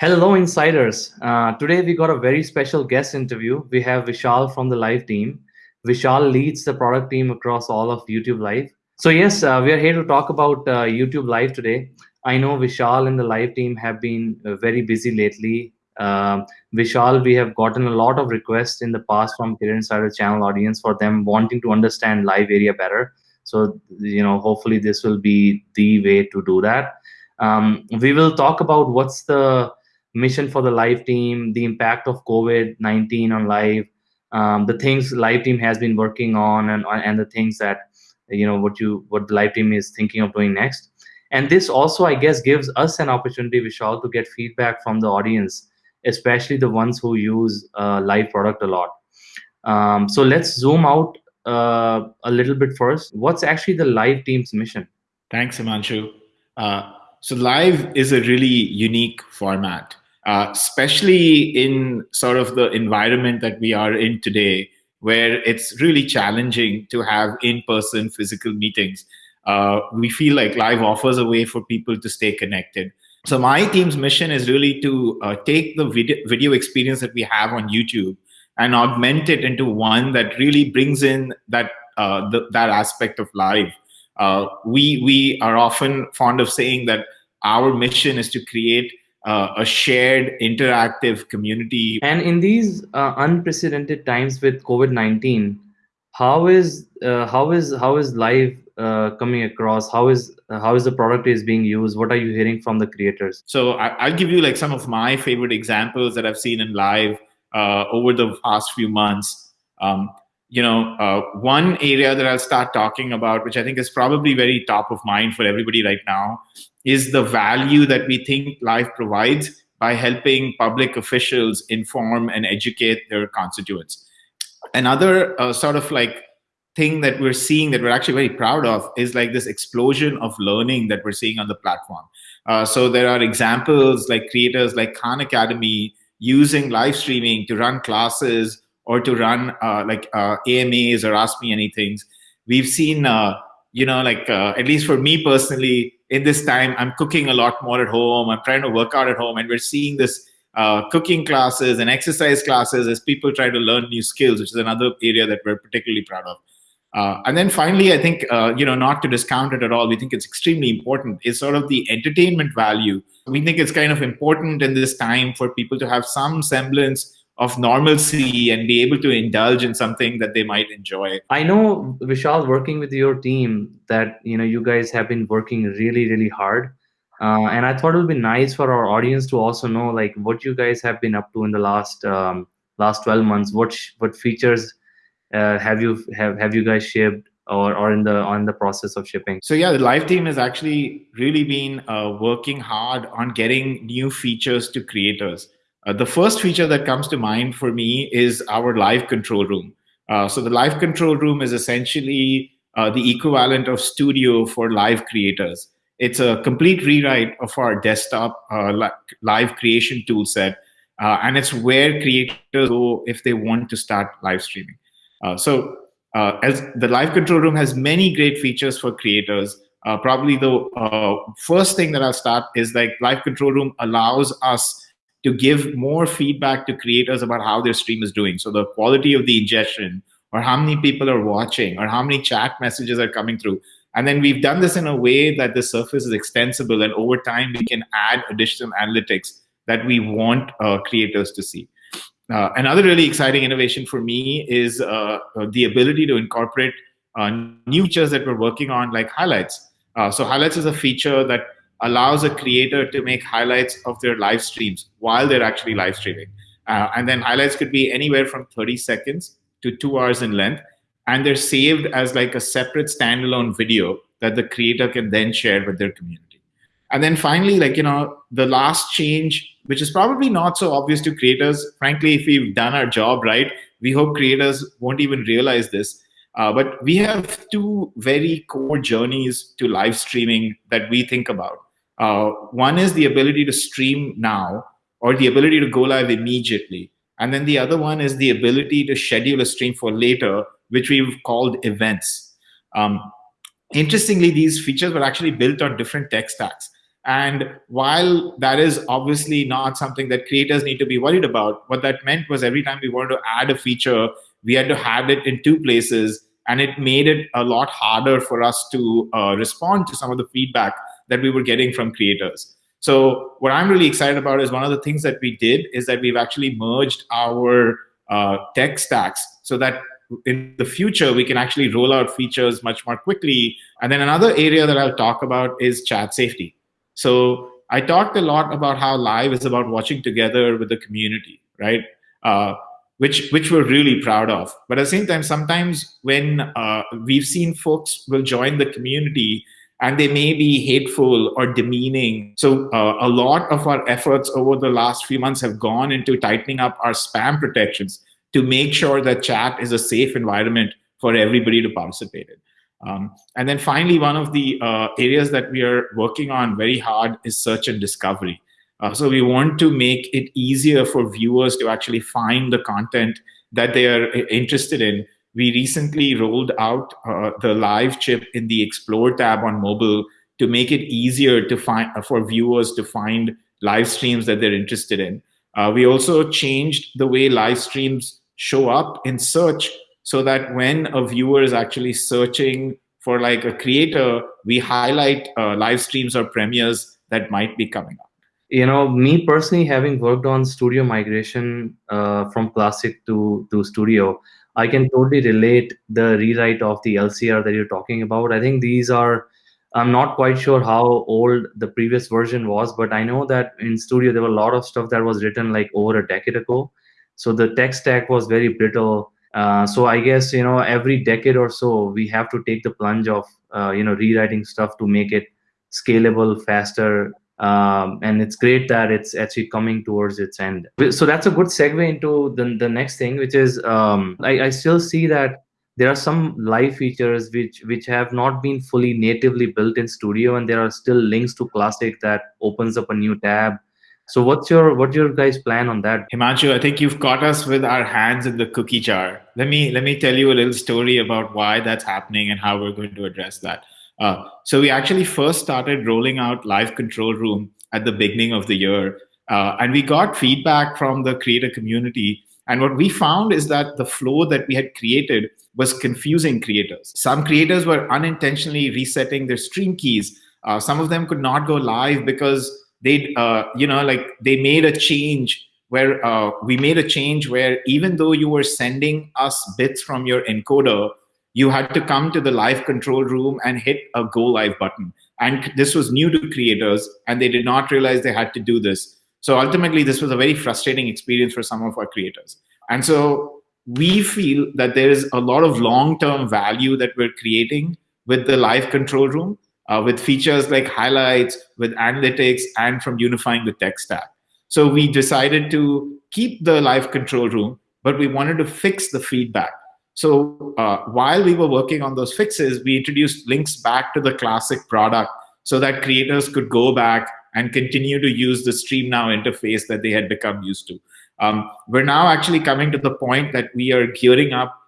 Hello, insiders. Uh, today we got a very special guest interview. We have Vishal from the Live team. Vishal leads the product team across all of YouTube Live. So yes, uh, we are here to talk about uh, YouTube Live today. I know Vishal and the Live team have been uh, very busy lately. Um, Vishal, we have gotten a lot of requests in the past from Creator Insider channel audience for them wanting to understand live area better. So you know, hopefully this will be the way to do that. Um, we will talk about what's the mission for the live team, the impact of COVID-19 on live, um, the things live team has been working on and, and the things that, you know, what you, what the live team is thinking of doing next. And this also, I guess, gives us an opportunity, Vishal, to get feedback from the audience, especially the ones who use uh, live product a lot. Um, so let's zoom out uh, a little bit first. What's actually the live team's mission? Thanks, Himanshu. Uh, so live is a really unique format uh, especially in sort of the environment that we are in today, where it's really challenging to have in-person physical meetings. Uh, we feel like live offers a way for people to stay connected. So my team's mission is really to uh, take the video, video experience that we have on YouTube and augment it into one that really brings in that uh, that aspect of live. Uh, we we are often fond of saying that our mission is to create uh, a shared interactive community. And in these uh, unprecedented times with COVID-19, how is uh, how is how is live uh, coming across? How is how is the product is being used? What are you hearing from the creators? So I, will give you like some of my favorite examples that I've seen in live uh, over the past few months. Um, you know, uh, one area that I'll start talking about, which I think is probably very top of mind for everybody right now, is the value that we think live provides by helping public officials inform and educate their constituents. Another uh, sort of like thing that we're seeing that we're actually very proud of is like this explosion of learning that we're seeing on the platform. Uh, so there are examples like creators like Khan Academy using live streaming to run classes or to run uh, like uh, AMAs or Ask Me Anything. We've seen, uh, you know, like uh, at least for me personally, in this time, I'm cooking a lot more at home. I'm trying to work out at home, and we're seeing this uh, cooking classes and exercise classes as people try to learn new skills, which is another area that we're particularly proud of. Uh, and then finally, I think, uh, you know, not to discount it at all, we think it's extremely important is sort of the entertainment value. We think it's kind of important in this time for people to have some semblance of normalcy and be able to indulge in something that they might enjoy. I know Vishal working with your team that you know you guys have been working really really hard. Uh, and I thought it would be nice for our audience to also know like what you guys have been up to in the last um, last 12 months. What what features uh, have you have have you guys shipped or or in the on the process of shipping? So yeah, the live team has actually really been uh, working hard on getting new features to creators. Uh, the first feature that comes to mind for me is our live control room. Uh, so the live control room is essentially uh, the equivalent of studio for live creators. It's a complete rewrite of our desktop uh, live creation tool set. Uh, and it's where creators go if they want to start live streaming. Uh, so as the live control room has many great features for creators, probably the first thing that I'll start is like live control room allows us to give more feedback to creators about how their stream is doing. So the quality of the ingestion or how many people are watching or how many chat messages are coming through. And then we've done this in a way that the surface is extensible and over time we can add additional analytics that we want uh, creators to see. Uh, another really exciting innovation for me is uh, the ability to incorporate uh, new features that we're working on like highlights. Uh, so highlights is a feature that allows a creator to make highlights of their live streams while they're actually live streaming. Uh, and then highlights could be anywhere from 30 seconds to two hours in length. And they're saved as like a separate standalone video that the creator can then share with their community. And then finally, like, you know, the last change, which is probably not so obvious to creators, frankly, if we've done our job right, we hope creators won't even realize this. Uh, but we have two very core journeys to live streaming that we think about. Uh, one is the ability to stream now or the ability to go live immediately. And then the other one is the ability to schedule a stream for later, which we've called events. Um, interestingly, these features were actually built on different tech stacks. And while that is obviously not something that creators need to be worried about, what that meant was every time we wanted to add a feature, we had to have it in two places. And it made it a lot harder for us to uh, respond to some of the feedback that we were getting from creators. So what I'm really excited about is one of the things that we did is that we've actually merged our uh, tech stacks so that in the future we can actually roll out features much more quickly. And then another area that I'll talk about is chat safety. So I talked a lot about how live is about watching together with the community, right? Uh, which which we're really proud of. But at the same time, sometimes when uh, we've seen folks will join the community and they may be hateful or demeaning. So uh, a lot of our efforts over the last few months have gone into tightening up our spam protections to make sure that chat is a safe environment for everybody to participate in. Um, and then finally, one of the uh, areas that we are working on very hard is search and discovery. Uh, so we want to make it easier for viewers to actually find the content that they are interested in. We recently rolled out uh, the live chip in the Explore tab on mobile to make it easier to find for viewers to find live streams that they're interested in. Uh, we also changed the way live streams show up in search so that when a viewer is actually searching for like a creator, we highlight uh, live streams or premieres that might be coming up. You know, me personally, having worked on studio migration uh, from classic to to studio, I can totally relate the rewrite of the LCR that you're talking about. I think these are. I'm not quite sure how old the previous version was, but I know that in studio there were a lot of stuff that was written like over a decade ago. So the tech stack was very brittle uh, so I guess you know every decade or so we have to take the plunge of uh, you know rewriting stuff to make it scalable, faster, um, and it's great that it's actually coming towards its end. So that's a good segue into the the next thing, which is um, I, I still see that there are some live features which which have not been fully natively built in Studio, and there are still links to Classic that opens up a new tab so what's your what's your guys plan on that? Himanshu, I think you've caught us with our hands in the cookie jar. Let me let me tell you a little story about why that's happening and how we're going to address that. Uh, so we actually first started rolling out live control room at the beginning of the year, uh, and we got feedback from the creator community. And what we found is that the flow that we had created was confusing creators. Some creators were unintentionally resetting their stream keys. Uh, some of them could not go live because they uh, you know like they made a change where uh, we made a change where even though you were sending us bits from your encoder you had to come to the live control room and hit a go live button and this was new to creators and they did not realize they had to do this so ultimately this was a very frustrating experience for some of our creators and so we feel that there is a lot of long-term value that we're creating with the live control room uh, with features like highlights, with analytics, and from unifying the tech stack. So we decided to keep the live control room, but we wanted to fix the feedback. So uh, while we were working on those fixes, we introduced links back to the classic product so that creators could go back and continue to use the Stream Now interface that they had become used to. Um, we're now actually coming to the point that we are gearing up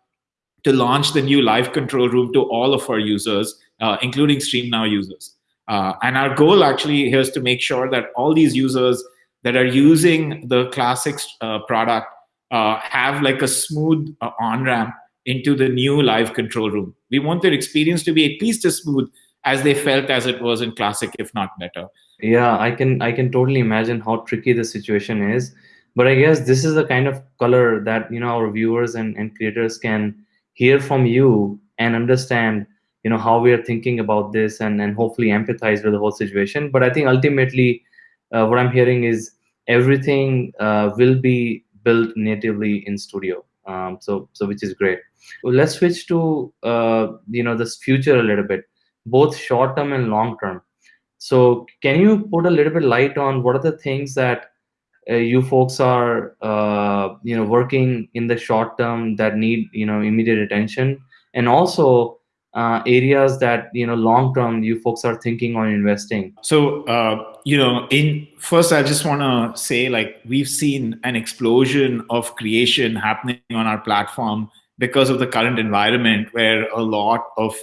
to launch the new live control room to all of our users uh, including StreamNow users. Uh, and our goal actually here is to make sure that all these users that are using the classic uh, product uh, have like a smooth uh, on-ramp into the new live control room. We want their experience to be at least as smooth as they felt as it was in classic, if not better. Yeah, I can I can totally imagine how tricky the situation is. But I guess this is the kind of color that you know our viewers and, and creators can hear from you and understand you know how we are thinking about this and and hopefully empathize with the whole situation but i think ultimately uh, what i'm hearing is everything uh, will be built natively in studio um, so so which is great. Well, let's switch to uh, you know this future a little bit both short term and long term. So can you put a little bit light on what are the things that uh, you folks are uh, you know working in the short term that need you know immediate attention? And also uh, areas that you know long term you folks are thinking on investing so uh, you know in first i just want to say like we've seen an explosion of creation happening on our platform because of the current environment where a lot of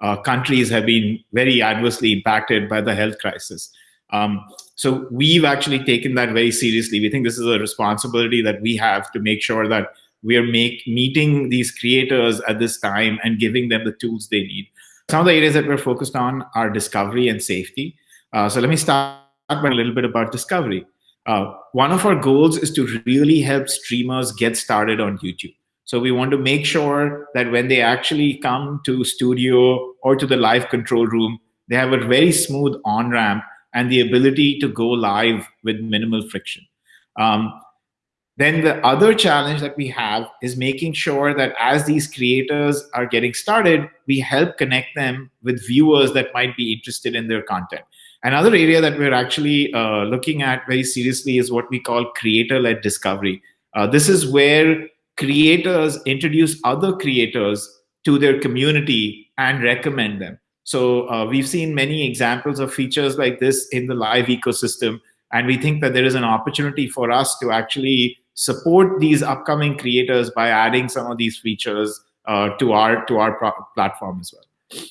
uh, countries have been very adversely impacted by the health crisis Um, so we've actually taken that very seriously. We think this is a responsibility that we have to make sure that we are make, meeting these creators at this time and giving them the tools they need. Some of the areas that we're focused on are discovery and safety. Uh, so let me start by a little bit about discovery. Uh, one of our goals is to really help streamers get started on YouTube. So we want to make sure that when they actually come to studio or to the live control room, they have a very smooth on ramp and the ability to go live with minimal friction. Um, then the other challenge that we have is making sure that as these creators are getting started, we help connect them with viewers that might be interested in their content. Another area that we're actually uh, looking at very seriously is what we call creator-led discovery. Uh, this is where creators introduce other creators to their community and recommend them. So uh, we've seen many examples of features like this in the live ecosystem. And we think that there is an opportunity for us to actually support these upcoming creators by adding some of these features uh, to our to our platform as well.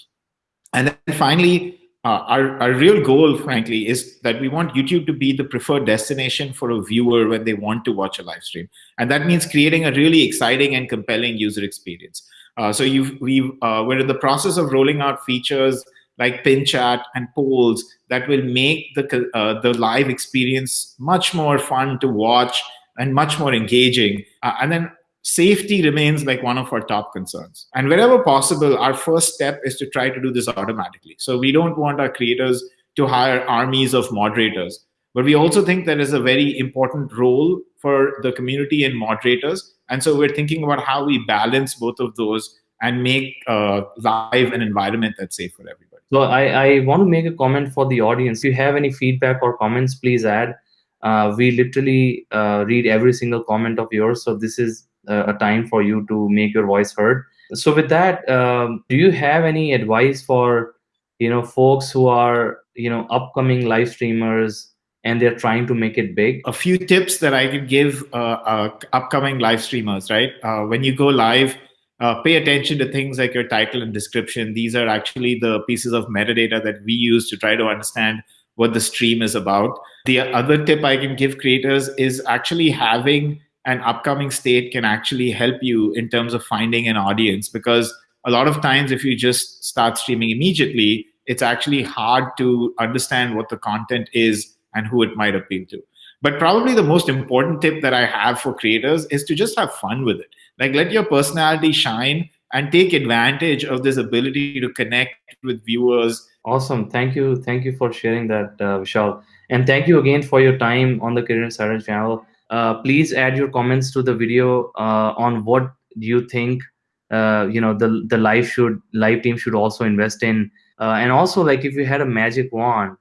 And then finally, uh, our, our real goal, frankly, is that we want YouTube to be the preferred destination for a viewer when they want to watch a live stream. And that means creating a really exciting and compelling user experience. Uh, so we've, uh, we're in the process of rolling out features like pin chat and polls that will make the, uh, the live experience much more fun to watch and much more engaging. Uh, and then safety remains like one of our top concerns. And wherever possible, our first step is to try to do this automatically. So we don't want our creators to hire armies of moderators. But we also think there is a very important role for the community and moderators. And so we're thinking about how we balance both of those and make uh, live an environment that's safe for everybody. So I, I want to make a comment for the audience. If you have any feedback or comments, please add. Uh, we literally uh, read every single comment of yours. So this is a time for you to make your voice heard. So with that, um, do you have any advice for you know folks who are you know upcoming live streamers and they're trying to make it big? A few tips that I could give uh, uh, upcoming live streamers, right? Uh, when you go live, uh, pay attention to things like your title and description. These are actually the pieces of metadata that we use to try to understand what the stream is about. The other tip I can give creators is actually having an upcoming state can actually help you in terms of finding an audience because a lot of times if you just start streaming immediately it's actually hard to understand what the content is and who it might appeal to but probably the most important tip that i have for creators is to just have fun with it like let your personality shine and take advantage of this ability to connect with viewers awesome. Thank you. Thank you for sharing that uh, vishal. And thank you again for your time on the creator insider channel. Uh, please add your comments to the video uh, on what you think uh, you know the the live should live team should also invest in. Uh, and also like if you had a magic wand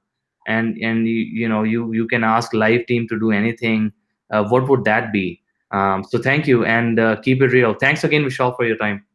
and and you, you know you you can ask live team to do anything uh, what would that be? Um, so thank you and keep it real. Thanks again vishal for your time